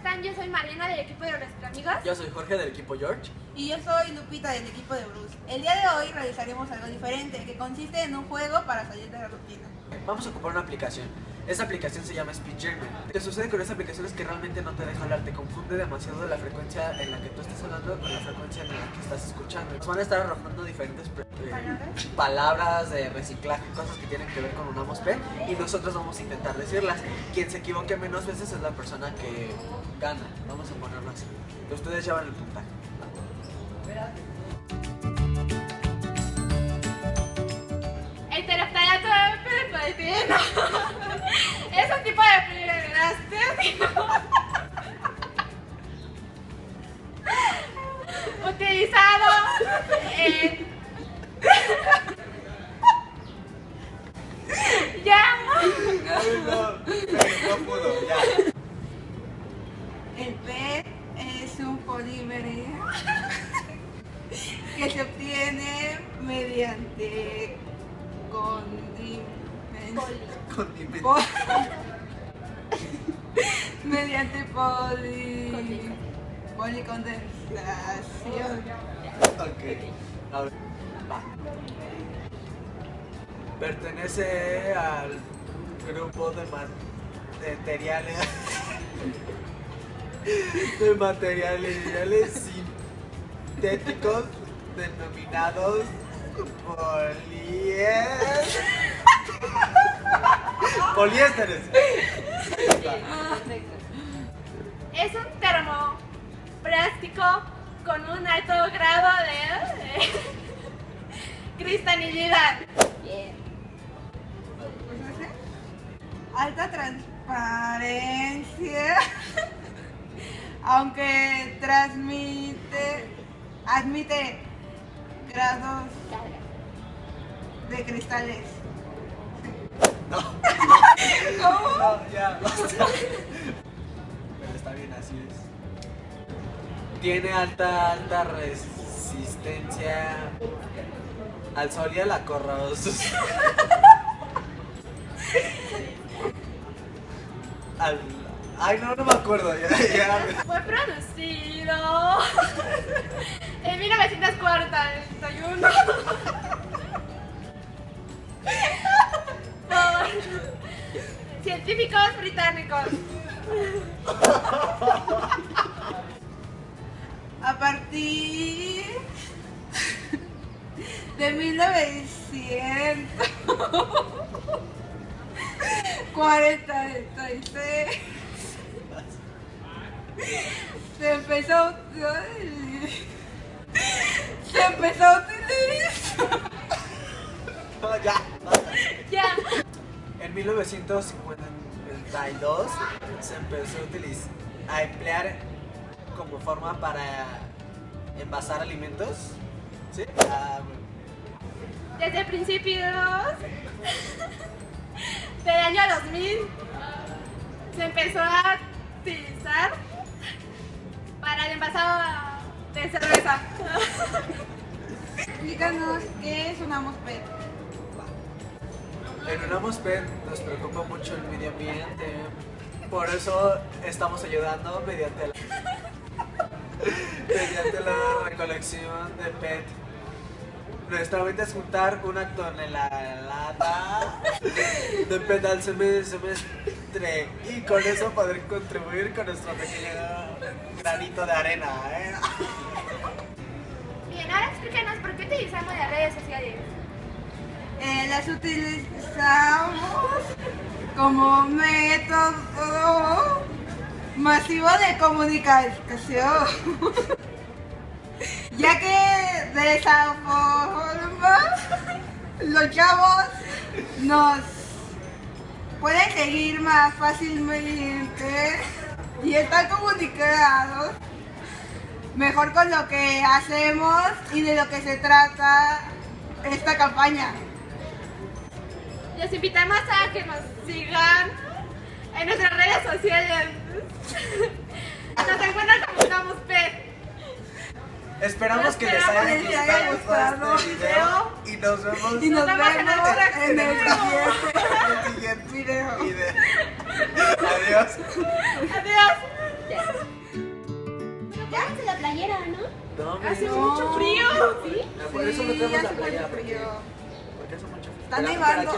están? Yo soy Mariana del equipo de nuestros amigos. Yo soy Jorge del equipo George. Y yo soy Lupita del equipo de Bruce. El día de hoy realizaremos algo diferente, que consiste en un juego para salir de la rutina. Vamos a ocupar una aplicación. Esa aplicación se llama Speed German. Lo que sucede con esta aplicación es que realmente no te deja hablar, te confunde demasiado la frecuencia en la que tú estás hablando con la frecuencia en la que estás escuchando. Nos van a estar arrojando diferentes eh, ¿Palabras? de reciclaje, cosas que tienen que ver con una P y nosotros vamos a intentar decirlas. Quien se equivoque menos veces es la persona que gana. Vamos a ponerlo así. Ustedes llevan el puntaje. El terapeuta utilizado en... Ya. no, no pudo, ya. El PET es un polímero que se obtiene mediante. Po- mediante poli... policondensación. Ver. Va. Pertenece al grupo de ma- de materiales de materiales sintéticos denominados poliésteres. Poliésteres. Es un termoplástico con un alto grado de eh, cristalizidad. Bien. Alta transparencia, aunque transmite, admite grados de cristales. No. ¿Cómo? No, ya, basta. Pero está bien, así es. Tiene alta, alta resistencia al sol y a la corrosión. Al... Ay, no, no me acuerdo. Ya, ya. Fue producido en 1941 por científicos británicos. A partir de 1946 se empezó a se empezó a utilizar No, ya, basta. Ya. En 1952 se empezó a utilizar, a emplear como forma para envasar alimentos. ¿Sí? Bueno. Desde principios del año 2000 se empezó a utilizar para el envasado de cerveza. Explícanos qué es una MOSFET. En Unamos PET nos preocupa mucho el medio ambiente. Por eso estamos ayudando mediante la, mediante la recolección de PET. Nuestra meta es juntar una tonelada de PET al seme- semestre y con eso poder contribuir con nuestro pequeño granito de arena. ¿eh? Bien, ahora explícanos por qué utilizamos las redes sociales. Eh, las utilizamos como método masivo de comunicación, ya que de esa forma los chavos nos pueden seguir más fácilmente y están comunicados mejor con lo que hacemos y de lo que se trata esta campaña. Los invitamos a que nos sigan en nuestras redes sociales. Nos encuentran como Estamos Pet. Esperamos que les haya gustado este video y nos vemos Y nos vemos en el en el próximo siguiente en el siguiente video. video. Adiós. Adiós. Pónganse la playera, ¿no? No, Hace mucho frío. ¿Sí? Por eso no tenemos la mucho Porque, frío. porque hace mucho frío. Está nevando.